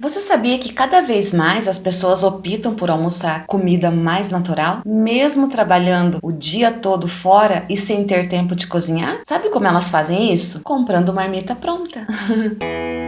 Você sabia que cada vez mais as pessoas optam por almoçar comida mais natural, mesmo trabalhando o dia todo fora e sem ter tempo de cozinhar? Sabe como elas fazem isso? Comprando marmita pronta.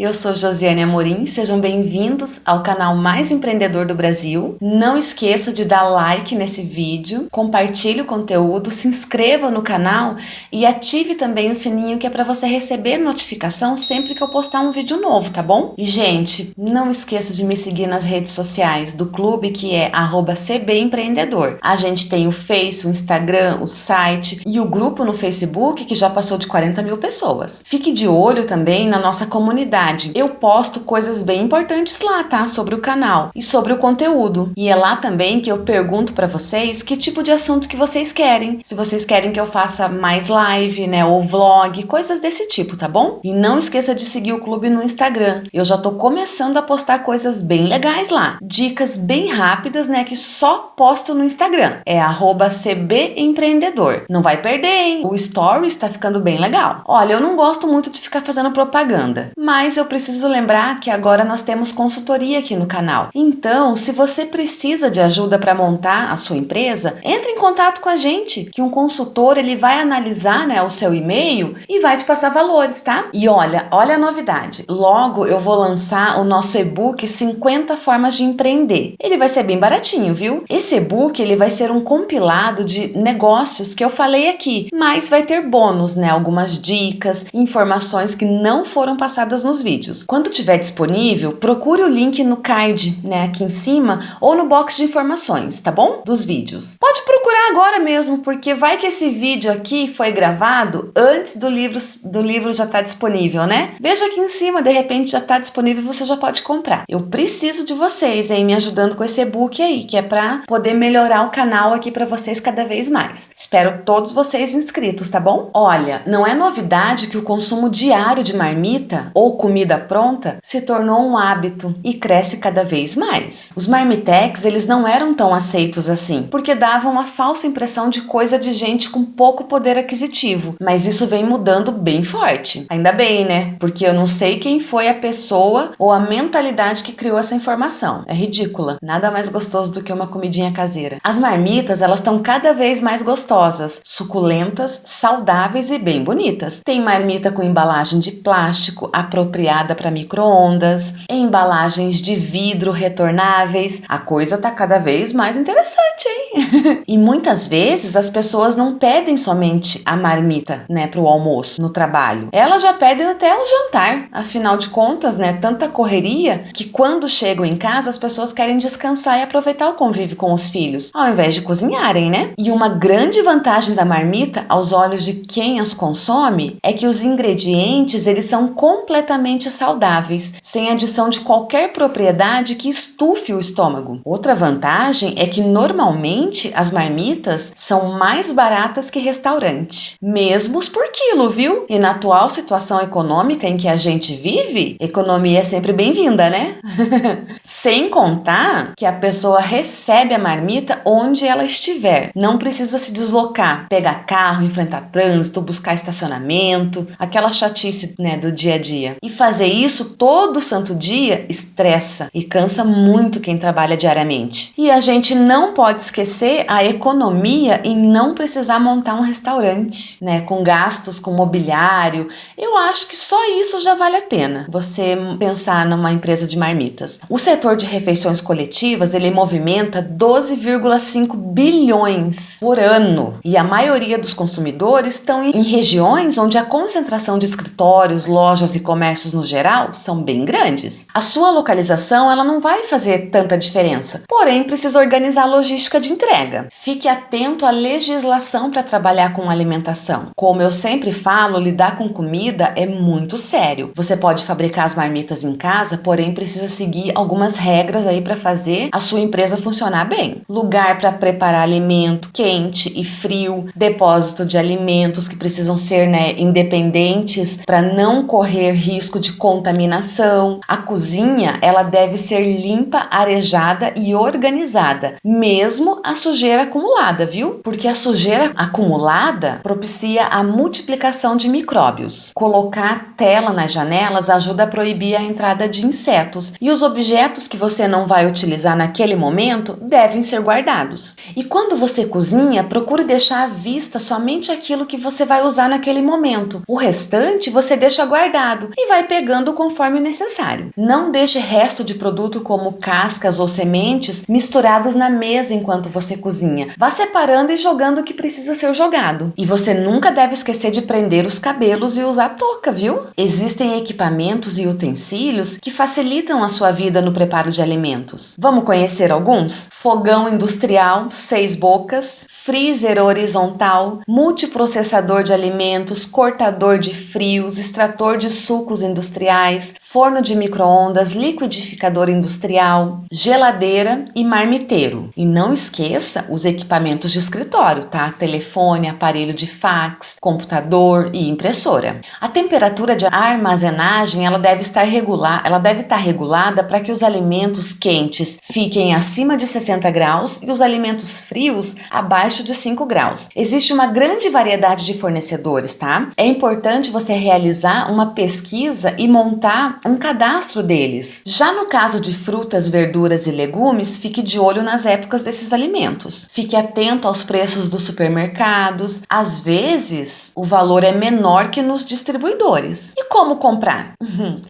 Eu sou Josiane Amorim, sejam bem-vindos ao canal mais empreendedor do Brasil. Não esqueça de dar like nesse vídeo, compartilhe o conteúdo, se inscreva no canal e ative também o sininho que é para você receber notificação sempre que eu postar um vídeo novo, tá bom? E gente, não esqueça de me seguir nas redes sociais do clube que é @cbempreendedor. A gente tem o Face, o Instagram, o site e o grupo no Facebook que já passou de 40 mil pessoas. Fique de olho também na nossa comunidade verdade, eu posto coisas bem importantes lá, tá? Sobre o canal e sobre o conteúdo. E é lá também que eu pergunto para vocês que tipo de assunto que vocês querem. Se vocês querem que eu faça mais live, né, ou vlog, coisas desse tipo, tá bom? E não esqueça de seguir o clube no Instagram. Eu já tô começando a postar coisas bem legais lá. Dicas bem rápidas, né, que só posto no Instagram. É @cbempreendedor. Não vai perder, hein? O story está ficando bem legal. Olha, eu não gosto muito de ficar fazendo propaganda, mas eu preciso lembrar que agora nós temos consultoria aqui no canal. Então, se você precisa de ajuda para montar a sua empresa, entre em contato com a gente, que um consultor ele vai analisar né, o seu e-mail e vai te passar valores, tá? E olha, olha a novidade. Logo eu vou lançar o nosso e-book 50 formas de empreender. Ele vai ser bem baratinho, viu? Esse e-book ele vai ser um compilado de negócios que eu falei aqui, mas vai ter bônus, né? Algumas dicas, informações que não foram passadas nos vídeos vídeos. Quando tiver disponível, procure o link no card, né, aqui em cima, ou no box de informações, tá bom? Dos vídeos. Pode procurar agora mesmo, porque vai que esse vídeo aqui foi gravado antes do livro, do livro já estar tá disponível, né? Veja aqui em cima, de repente já está disponível e você já pode comprar. Eu preciso de vocês, hein, me ajudando com esse e-book aí, que é para poder melhorar o canal aqui para vocês cada vez mais. Espero todos vocês inscritos, tá bom? Olha, não é novidade que o consumo diário de marmita ou comida comida pronta se tornou um hábito e cresce cada vez mais. Os marmitex eles não eram tão aceitos assim, porque davam uma falsa impressão de coisa de gente com pouco poder aquisitivo, mas isso vem mudando bem forte. Ainda bem, né? Porque eu não sei quem foi a pessoa ou a mentalidade que criou essa informação. É ridícula. Nada mais gostoso do que uma comidinha caseira. As marmitas, elas estão cada vez mais gostosas, suculentas, saudáveis e bem bonitas. Tem marmita com embalagem de plástico apropriada apropriada para micro-ondas, embalagens de vidro retornáveis. A coisa tá cada vez mais interessante, hein? e muitas vezes as pessoas não pedem somente a marmita, né, para o almoço no trabalho. Elas já pedem até o jantar. Afinal de contas, né, tanta correria que quando chegam em casa as pessoas querem descansar e aproveitar o convívio com os filhos, ao invés de cozinharem, né? E uma grande vantagem da marmita aos olhos de quem as consome é que os ingredientes eles são completamente saudáveis, sem adição de qualquer propriedade que estufe o estômago. Outra vantagem é que normalmente as marmitas são mais baratas que restaurante, mesmo por quilo, viu? E na atual situação econômica em que a gente vive, economia é sempre bem-vinda, né? sem contar que a pessoa recebe a marmita onde ela estiver, não precisa se deslocar, pegar carro, enfrentar trânsito, buscar estacionamento, aquela chatice né, do dia a dia. E fazer isso todo santo dia estressa e cansa muito quem trabalha diariamente. E a gente não pode esquecer a economia em não precisar montar um restaurante, né, com gastos com mobiliário. Eu acho que só isso já vale a pena. Você pensar numa empresa de marmitas. O setor de refeições coletivas, ele movimenta 12,5 bilhões por ano. E a maioria dos consumidores estão em regiões onde a concentração de escritórios, lojas e comércios no geral são bem grandes. A sua localização ela não vai fazer tanta diferença, porém precisa organizar a logística de entrega. Fique atento à legislação para trabalhar com alimentação. Como eu sempre falo, lidar com comida é muito sério. Você pode fabricar as marmitas em casa, porém precisa seguir algumas regras aí para fazer a sua empresa funcionar bem. Lugar para preparar alimento quente e frio, depósito de alimentos que precisam ser né, independentes para não correr risco de contaminação. A cozinha, ela deve ser limpa, arejada e organizada, mesmo a sujeira acumulada, viu? Porque a sujeira acumulada propicia a multiplicação de micróbios. Colocar tela nas janelas ajuda a proibir a entrada de insetos e os objetos que você não vai utilizar naquele momento devem ser guardados. E quando você cozinha, procure deixar à vista somente aquilo que você vai usar naquele momento. O restante você deixa guardado e vai pegando conforme necessário. Não deixe resto de produto como cascas ou sementes misturados na mesa enquanto você cozinha. Vá separando e jogando o que precisa ser jogado. E você nunca deve esquecer de prender os cabelos e usar touca, viu? Existem equipamentos e utensílios que facilitam a sua vida no preparo de alimentos. Vamos conhecer alguns? Fogão industrial, seis bocas, freezer horizontal, multiprocessador de alimentos, cortador de frios, extrator de sucos industriais, forno de microondas, liquidificador industrial, geladeira e marmiteiro. E não esqueça os equipamentos de escritório, tá? Telefone, aparelho de fax, computador e impressora. A temperatura de armazenagem, ela deve estar regular, ela deve estar regulada para que os alimentos quentes fiquem acima de 60 graus e os alimentos frios abaixo de 5 graus. Existe uma grande variedade de fornecedores, tá? É importante você realizar uma pesquisa e montar um cadastro deles. Já no caso de frutas, verduras e legumes, fique de olho nas épocas desses alimentos. Fique atento aos preços dos supermercados. Às vezes, o valor é menor que nos distribuidores. E como comprar?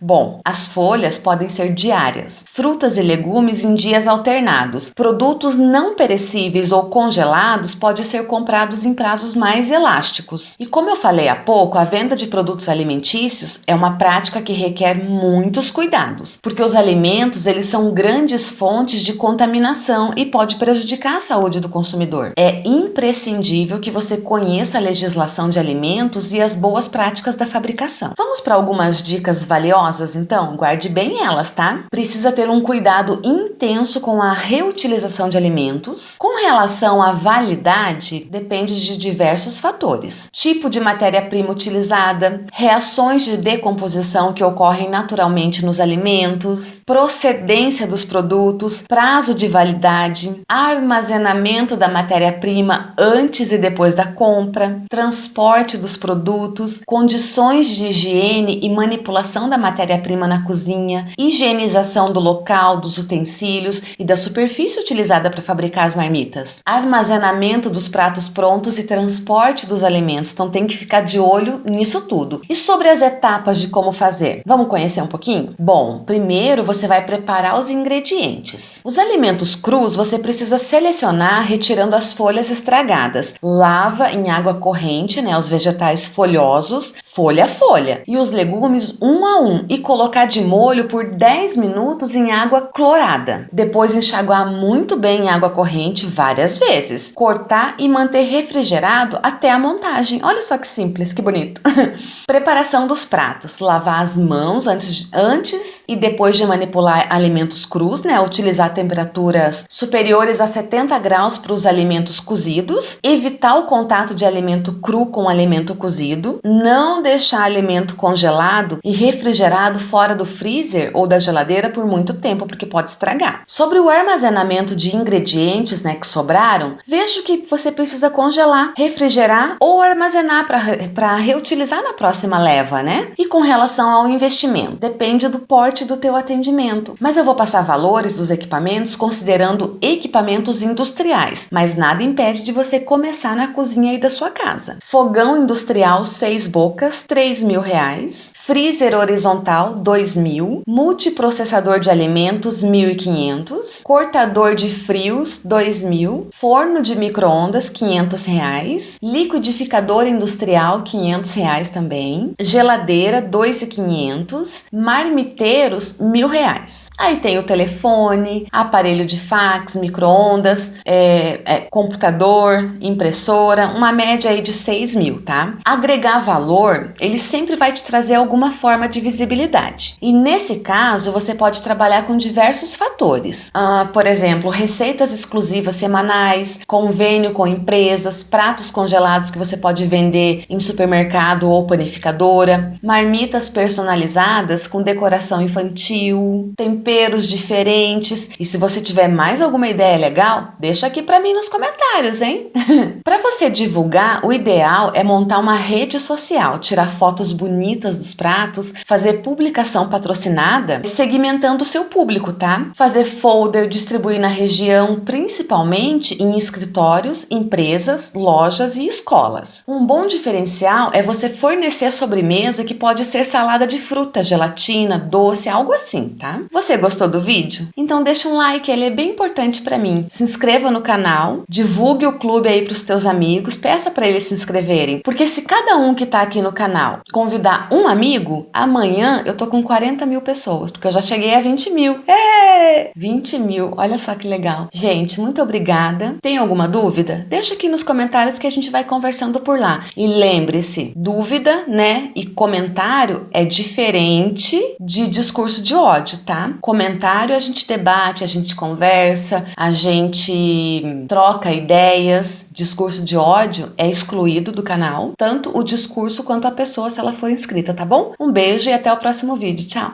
Bom, as folhas podem ser diárias, frutas e legumes em dias alternados. Produtos não perecíveis ou congelados podem ser comprados em prazos mais elásticos. E como eu falei há pouco, a venda de produtos alimentícios é uma prática que requer muitos cuidados, porque os alimentos eles são grandes fontes de contaminação e pode prejudicar a saúde do consumidor. É imprescindível que você conheça a legislação de alimentos e as boas práticas da fabricação. Vamos para algumas dicas valiosas então? Guarde bem elas, tá? Precisa ter um cuidado intenso com a reutilização de alimentos. Com relação à validade, depende de diversos fatores. Tipo de matéria-prima utilizada, reações de decomposição que ocorrem naturalmente nos alimentos, procedência dos produtos, prazo de validade, armazenamento da matéria-prima antes e depois da compra, transporte dos produtos, condições de higiene e manipulação da matéria-prima na cozinha, higienização do local, dos utensílios e da superfície utilizada para fabricar as marmitas, armazenamento dos pratos prontos e transporte dos alimentos. Então tem que ficar de olho nisso tudo. E sobre as etapas de como fazer? Vamos conhecer um pouquinho? Bom, primeiro você vai preparar os ingredientes. Os alimentos crus você precisa selecionar retirando as folhas estragadas. Lava em água corrente, né, os vegetais folhosos, folha a folha, e os legumes um a um e colocar de molho por 10 minutos em água clorada. Depois enxaguar muito bem em água corrente várias vezes. Cortar e manter refrigerado até a montagem. Olha só que simples, que bonito. Preparação dos pratos. Lavar as mãos antes, antes e depois de manipular alimentos crus, né? Utilizar temperaturas superiores a 70 graus para os alimentos cozidos. Evitar o contato de alimento cru com alimento cozido. Não deixar alimento congelado e refrigerado fora do freezer ou da geladeira por muito tempo, porque pode estragar. Sobre o armazenamento de ingredientes, né, que sobraram, veja que você precisa congelar, refrigerar ou armazenar para reutilizar na próxima leva, né? E com relação ao investimento, depende do porte do teu atendimento. Mas eu vou passar valores dos equipamentos considerando equipamentos industriais, mas nada impede de você começar na cozinha aí da sua casa. Fogão industrial 6 bocas, 3 mil reais. Freezer horizontal 2 mil. Multiprocessador de alimentos 1.500. Cortador de frios 2 mil. Forno de micro-ondas 500 reais. Liquidificador industrial 500 reais também. Geladeira 2.500. Marmiteiros mil reais. Aí tem o telefone, aparelho de fax, micro-ondas, é, é, computador, impressora, uma média aí de 6 mil, tá? Agregar valor, ele sempre vai te trazer alguma forma de visibilidade. E nesse caso, você pode trabalhar com diversos fatores. Ah, por exemplo, receitas exclusivas semanais, convênio com empresas, pratos congelados que você pode vender em supermercado ou panificadora, marmitas personalizadas com decoração infantil, temperos diferentes. E se você tiver mais alguma ideia legal, deixa aqui para mim nos comentários, hein? para você divulgar, o ideal é montar uma rede social, tirar fotos bonitas dos pratos, fazer publicação patrocinada, segmentando o seu público, tá? Fazer folder, distribuir na região, principalmente em escritórios, empresas, lojas e escolas. Um bom diferencial é você fornecer sobremesa que pode ser salada de fruta, gelatina, doce, algo assim, tá? Você gostou do vídeo? Então deixa um like, ele é bem importante para mim. Se inscreva no canal, divulgue o clube aí para os teus amigos, peça para eles se inscreverem, porque se cada um que tá aqui no canal convidar um amigo, amanhã eu tô com 40 mil pessoas, porque eu já cheguei a 20 mil. É! 20 mil, olha só que legal. Gente, muito obrigada. Tem alguma dúvida? Deixa aqui nos comentários que a gente vai conversando por lá. E lembre-se, dúvida, né, e comentário é diferente de discurso de ódio, tá? Comentário a gente debate, a gente conversa, a gente troca ideias. Discurso de ódio é excluído do canal, tanto o discurso quanto a pessoa se ela for inscrita, tá bom? Um beijo e até o próximo vídeo. Tchau!